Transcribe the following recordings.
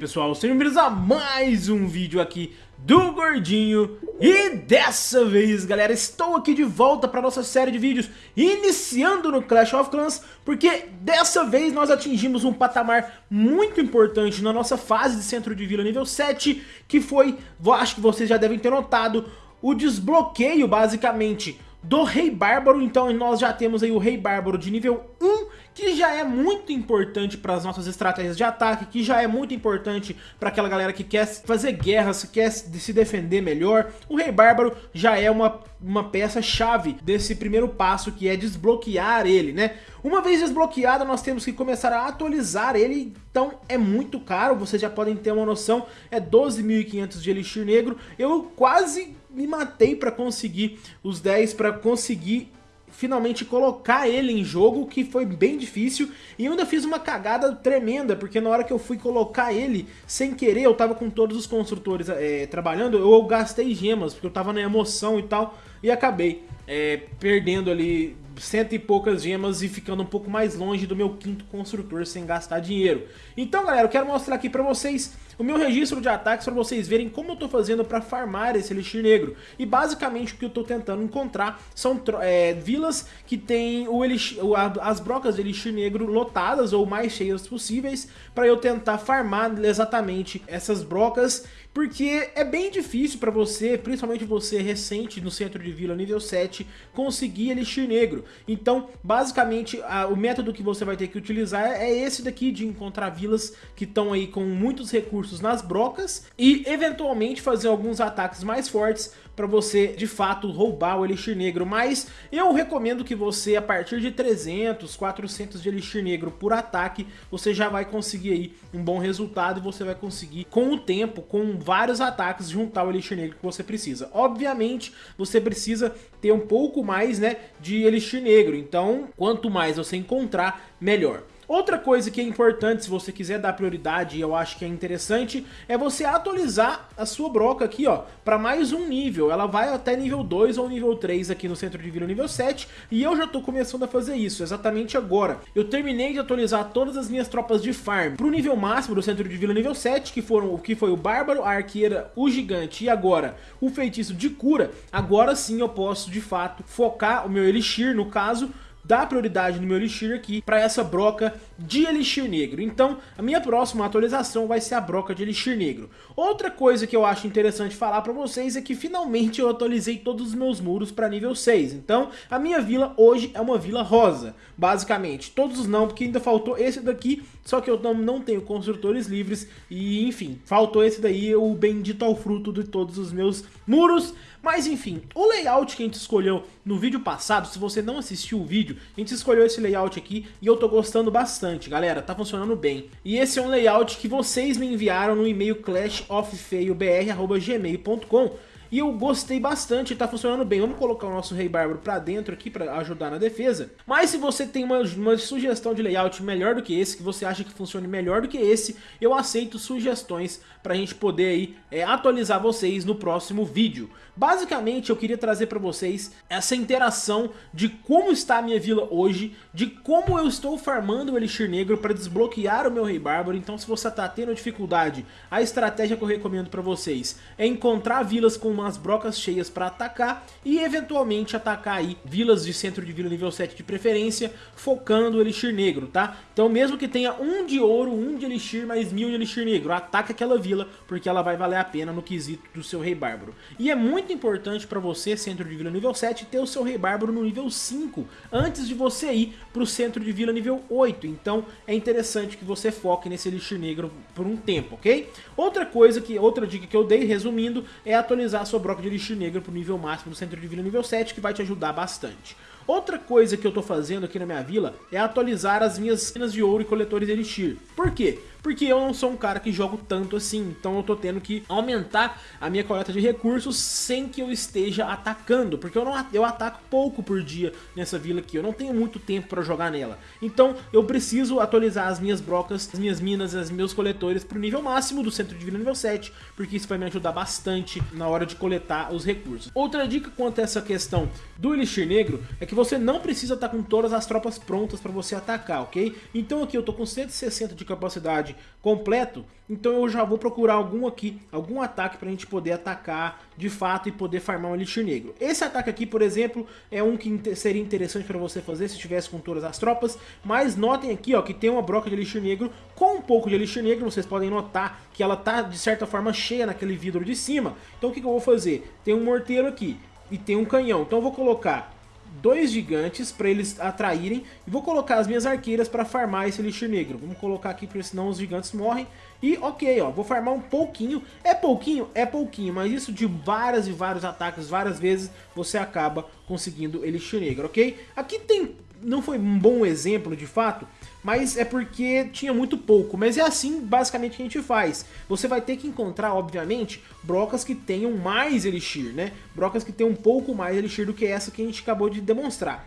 pessoal, sejam bem-vindos a mais um vídeo aqui do Gordinho. E dessa vez galera, estou aqui de volta para nossa série de vídeos Iniciando no Clash of Clans Porque dessa vez nós atingimos um patamar muito importante na nossa fase de centro de vila nível 7 Que foi, acho que vocês já devem ter notado, o desbloqueio basicamente do Rei Bárbaro, então nós já temos aí o Rei Bárbaro de nível 1, que já é muito importante para as nossas estratégias de ataque, que já é muito importante para aquela galera que quer fazer guerras, que quer se defender melhor. O Rei Bárbaro já é uma, uma peça-chave desse primeiro passo, que é desbloquear ele, né? Uma vez desbloqueado, nós temos que começar a atualizar ele, então é muito caro, vocês já podem ter uma noção, é 12.500 de Elixir Negro. Eu quase me matei para conseguir os 10, para conseguir finalmente colocar ele em jogo, que foi bem difícil, e eu ainda fiz uma cagada tremenda, porque na hora que eu fui colocar ele, sem querer, eu tava com todos os construtores é, trabalhando, eu gastei gemas, porque eu tava na emoção e tal, e acabei é, perdendo ali cento e poucas gemas e ficando um pouco mais longe do meu quinto construtor sem gastar dinheiro. Então galera, eu quero mostrar aqui pra vocês o meu registro de ataques para vocês verem como eu tô fazendo para farmar esse Elixir Negro. E basicamente o que eu tô tentando encontrar são é, vilas que tem o elixir, as brocas de Elixir Negro lotadas ou mais cheias possíveis para eu tentar farmar exatamente essas brocas porque é bem difícil para você, principalmente você recente no centro de vila nível 7, conseguir Elixir Negro. Então, basicamente, a, o método que você vai ter que utilizar é esse daqui, de encontrar vilas que estão aí com muitos recursos nas brocas e, eventualmente, fazer alguns ataques mais fortes para você de fato roubar o Elixir Negro, mas eu recomendo que você a partir de 300, 400 de Elixir Negro por ataque, você já vai conseguir aí um bom resultado e você vai conseguir com o tempo, com vários ataques, juntar o Elixir Negro que você precisa. Obviamente, você precisa ter um pouco mais né, de Elixir Negro, então quanto mais você encontrar, melhor. Outra coisa que é importante, se você quiser dar prioridade, e eu acho que é interessante, é você atualizar a sua broca aqui, ó, para mais um nível. Ela vai até nível 2 ou nível 3 aqui no centro de vila nível 7, e eu já tô começando a fazer isso, exatamente agora. Eu terminei de atualizar todas as minhas tropas de farm pro nível máximo do centro de vila nível 7, que foram o que foi o Bárbaro, a Arqueira, o Gigante e agora o Feitiço de Cura. Agora sim eu posso, de fato, focar o meu Elixir, no caso, dar prioridade no meu Elixir aqui para essa broca de Elixir Negro. Então, a minha próxima atualização vai ser a broca de Elixir Negro. Outra coisa que eu acho interessante falar para vocês é que finalmente eu atualizei todos os meus muros para nível 6. Então, a minha vila hoje é uma vila rosa, basicamente. Todos não, porque ainda faltou esse daqui, só que eu não, tenho construtores livres e, enfim, faltou esse daí, o bendito ao fruto de todos os meus muros. Mas enfim, o layout que a gente escolheu no vídeo passado, se você não assistiu o vídeo, a gente escolheu esse layout aqui e eu tô gostando bastante, galera, tá funcionando bem. E esse é um layout que vocês me enviaram no e-mail clashoffeiobr.gmail.com e eu gostei bastante, tá funcionando bem. Vamos colocar o nosso Rei Bárbaro pra dentro aqui pra ajudar na defesa. Mas se você tem uma, uma sugestão de layout melhor do que esse, que você acha que funcione melhor do que esse, eu aceito sugestões pra gente poder aí é, atualizar vocês no próximo vídeo. Basicamente eu queria trazer pra vocês essa interação de como está a minha vila hoje, de como eu estou farmando o Elixir Negro para desbloquear o meu Rei Bárbaro. Então se você tá tendo dificuldade, a estratégia que eu recomendo pra vocês é encontrar vilas com umas brocas cheias para atacar e eventualmente atacar aí vilas de centro de vila nível 7 de preferência, focando o Elixir Negro, tá? Então mesmo que tenha um de ouro, um de Elixir, mais mil de Elixir Negro, ataque aquela vila porque ela vai valer a pena no quesito do seu Rei Bárbaro. E é muito importante para você, centro de vila nível 7, ter o seu Rei Bárbaro no nível 5, antes de você ir para o centro de vila nível 8. Então é interessante que você foque nesse Elixir Negro por um tempo, ok? Outra coisa, que outra dica que eu dei, resumindo, é atualizar sua broca de Elixir Negro pro nível máximo do centro de vila nível 7, que vai te ajudar bastante. Outra coisa que eu tô fazendo aqui na minha vila é atualizar as minhas cenas de ouro e coletores de Elixir. Por quê? Porque eu não sou um cara que jogo tanto assim, então eu tô tendo que aumentar a minha coleta de recursos sem que eu esteja atacando, porque eu, não, eu ataco pouco por dia nessa vila aqui, eu não tenho muito tempo para jogar nela. Então eu preciso atualizar as minhas brocas, as minhas minas, os meus coletores pro nível máximo do centro de vila nível 7, porque isso vai me ajudar bastante na hora de coletar os recursos. Outra dica quanto a essa questão do Elixir Negro é que você não precisa estar com todas as tropas prontas para você atacar, ok? Então aqui eu tô com 160 de capacidade completo, então eu já vou procurar algum aqui, algum ataque pra gente poder atacar de fato e poder farmar um Elixir Negro. Esse ataque aqui, por exemplo, é um que seria interessante para você fazer se estivesse com todas as tropas, mas notem aqui ó, que tem uma broca de Elixir Negro com um pouco de Elixir Negro, vocês podem notar que ela tá de certa forma cheia naquele vidro de cima, então o que, que eu vou fazer? Tem um morteiro aqui e tem um canhão, então eu vou colocar dois gigantes para eles atraírem e vou colocar as minhas arqueiras para farmar esse elixir negro. Vamos colocar aqui porque senão os gigantes morrem. E ok, ó, vou farmar um pouquinho. É pouquinho? É pouquinho, mas isso de várias e vários ataques, várias vezes, você acaba conseguindo elixir negro, ok? Aqui tem não foi um bom exemplo de fato, mas é porque tinha muito pouco. Mas é assim basicamente que a gente faz. Você vai ter que encontrar, obviamente, brocas que tenham mais Elixir, né? Brocas que tenham um pouco mais Elixir do que essa que a gente acabou de demonstrar.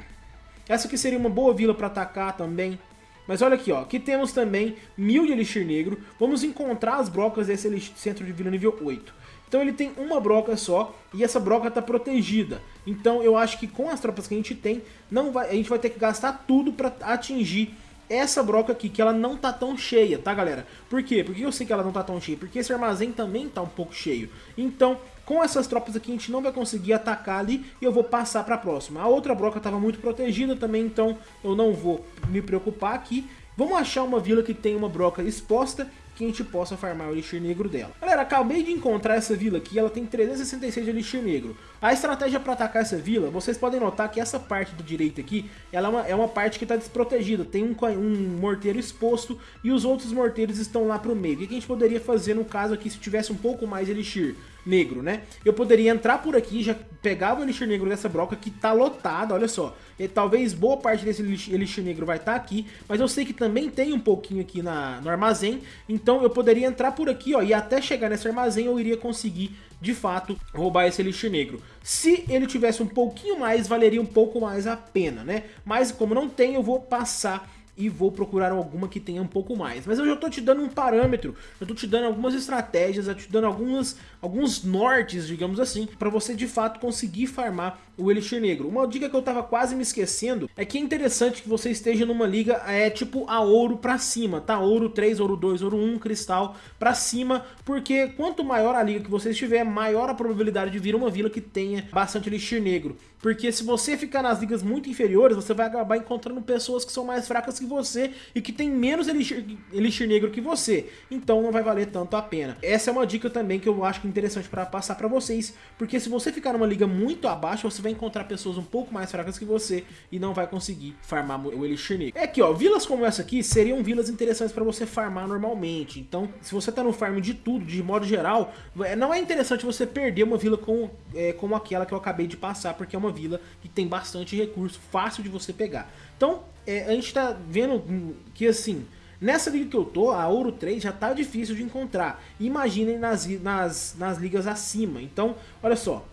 Essa aqui seria uma boa vila para atacar também. Mas olha aqui, ó, aqui temos também mil de Elixir Negro. Vamos encontrar as brocas desse centro de vila nível 8. Então ele tem uma broca só e essa broca está protegida. Então eu acho que com as tropas que a gente tem, não vai, a gente vai ter que gastar tudo para atingir essa broca aqui, que ela não tá tão cheia, tá galera? Por quê? Por que eu sei que ela não tá tão cheia? Porque esse armazém também tá um pouco cheio. Então, com essas tropas aqui, a gente não vai conseguir atacar ali e eu vou passar para a próxima. A outra broca estava muito protegida também, então eu não vou me preocupar aqui. Vamos achar uma vila que tem uma broca exposta que a gente possa farmar o Elixir Negro dela. Galera, acabei de encontrar essa vila aqui, ela tem 366 de Elixir Negro. A estratégia para atacar essa vila, vocês podem notar que essa parte do direito aqui, ela é uma, é uma parte que está desprotegida, tem um, um morteiro exposto e os outros morteiros estão lá pro meio. O que a gente poderia fazer no caso aqui se tivesse um pouco mais de Elixir? Negro, né? Eu poderia entrar por aqui, já pegava o elixir negro dessa broca que tá lotada, olha só. E talvez boa parte desse elixir negro vai estar tá aqui, mas eu sei que também tem um pouquinho aqui na, no armazém, então eu poderia entrar por aqui, ó, e até chegar nesse armazém eu iria conseguir, de fato, roubar esse elixir negro. Se ele tivesse um pouquinho mais, valeria um pouco mais a pena, né? Mas como não tem, eu vou passar e vou procurar alguma que tenha um pouco mais. Mas eu já estou te dando um parâmetro, eu estou te dando algumas estratégias, eu te dando algumas, alguns nortes, digamos assim, para você de fato conseguir farmar o Elixir Negro. Uma dica que eu estava quase me esquecendo é que é interessante que você esteja numa liga é tipo a ouro para cima, tá? Ouro 3, ouro 2, ouro 1, cristal para cima, porque quanto maior a liga que você estiver, maior a probabilidade de vir uma vila que tenha bastante Elixir Negro. Porque se você ficar nas ligas muito inferiores, você vai acabar encontrando pessoas que são mais fracas que você e que tem menos elixir, elixir negro que você. Então não vai valer tanto a pena. Essa é uma dica também que eu acho que é interessante para passar para vocês, porque se você ficar numa liga muito abaixo, você vai encontrar pessoas um pouco mais fracas que você e não vai conseguir farmar o elixir negro. É aqui, ó, vilas como essa aqui seriam vilas interessantes para você farmar normalmente. Então, se você tá no farm de tudo, de modo geral, é, não é interessante você perder uma vila com, é, como aquela que eu acabei de passar, porque é uma vila que tem bastante recurso, fácil de você pegar. Então, é, a gente tá vendo que assim, nessa liga que eu tô, a Ouro 3 já tá difícil de encontrar. Imaginem nas, nas, nas ligas acima. Então, olha só.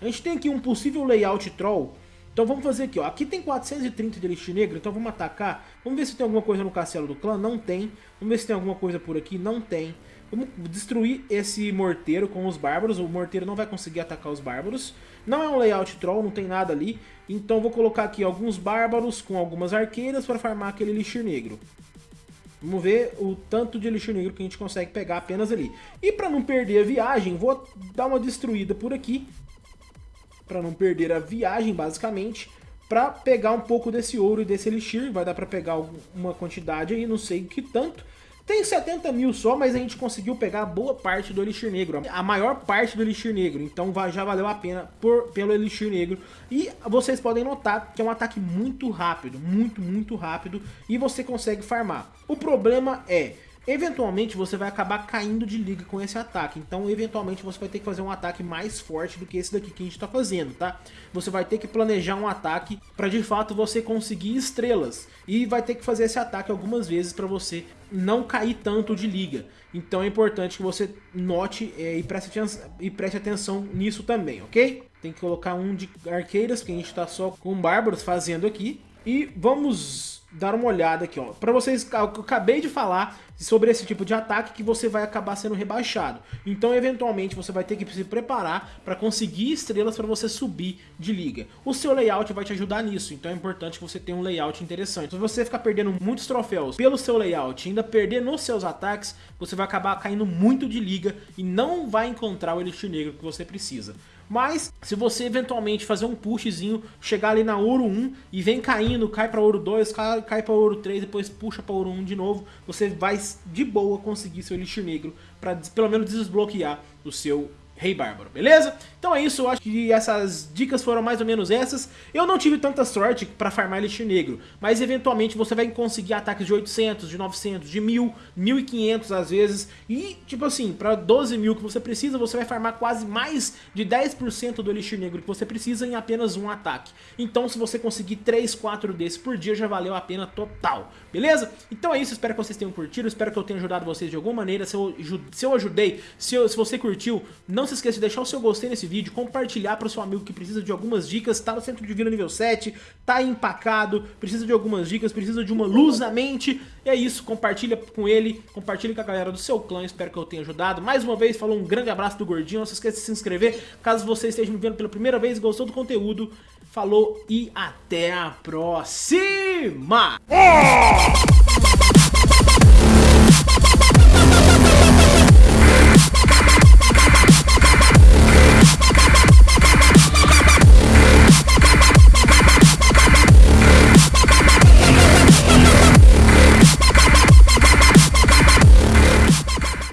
A gente tem aqui um possível layout troll. Então vamos fazer aqui, ó. Aqui tem 430 de elixir negro, então vamos atacar. Vamos ver se tem alguma coisa no castelo do clã. Não tem. Vamos ver se tem alguma coisa por aqui. Não tem. Vamos destruir esse morteiro com os bárbaros. O morteiro não vai conseguir atacar os bárbaros. Não é um layout troll, não tem nada ali. Então vou colocar aqui alguns bárbaros com algumas arqueiras para farmar aquele elixir negro. Vamos ver o tanto de elixir negro que a gente consegue pegar apenas ali. E para não perder a viagem, vou dar uma destruída por aqui. Para não perder a viagem, basicamente. Para pegar um pouco desse ouro e desse elixir. Vai dar para pegar uma quantidade aí, não sei que tanto. Tem 70 mil só, mas a gente conseguiu pegar boa parte do Elixir Negro. A maior parte do Elixir Negro. Então já valeu a pena por, pelo Elixir Negro. E vocês podem notar que é um ataque muito rápido. Muito, muito rápido. E você consegue farmar. O problema é eventualmente você vai acabar caindo de liga com esse ataque. Então, eventualmente, você vai ter que fazer um ataque mais forte do que esse daqui que a gente está fazendo, tá? Você vai ter que planejar um ataque para de fato você conseguir estrelas. E vai ter que fazer esse ataque algumas vezes para você não cair tanto de liga. Então é importante que você note é, e, preste e preste atenção nisso também, ok? Tem que colocar um de arqueiras, que a gente está só com bárbaros fazendo aqui. E vamos dar uma olhada aqui, ó. Pra vocês, eu acabei de falar sobre esse tipo de ataque que você vai acabar sendo rebaixado. Então, eventualmente, você vai ter que se preparar para conseguir estrelas para você subir de liga. O seu layout vai te ajudar nisso, então é importante que você tenha um layout interessante. Se você ficar perdendo muitos troféus pelo seu layout e ainda perder nos seus ataques, você vai acabar caindo muito de liga e não vai encontrar o Elixir Negro que você precisa. Mas, se você eventualmente fazer um pushzinho, chegar ali na ouro 1 e vem caindo, cai para ouro 2, cai, cai para ouro 3, depois puxa para ouro 1 de novo, você vai de boa conseguir seu Elixir Negro para pelo menos desbloquear o seu Rei Bárbaro, beleza? Então é isso, eu acho que essas dicas foram mais ou menos essas. Eu não tive tanta sorte pra farmar Elixir Negro, mas eventualmente você vai conseguir ataques de 800, de 900, de 1000, 1500 às vezes. E, tipo assim, pra 12 mil que você precisa, você vai farmar quase mais de 10% do Elixir Negro que você precisa em apenas um ataque. Então se você conseguir 3, 4 desses por dia, já valeu a pena total, beleza? Então é isso, espero que vocês tenham curtido, espero que eu tenha ajudado vocês de alguma maneira. Se eu, se eu ajudei, se, eu, se você curtiu, não se esqueça de deixar o seu gostei nesse vídeo, compartilhar para o seu amigo que precisa de algumas dicas, tá no centro de vida nível 7, tá empacado, precisa de algumas dicas, precisa de uma luz na mente. E é isso, compartilha com ele, compartilha com a galera do seu clã, espero que eu tenha ajudado. Mais uma vez, falou um grande abraço do Gordinho, não se esqueça de se inscrever, caso você esteja me vendo pela primeira vez e gostou do conteúdo. Falou e até a próxima!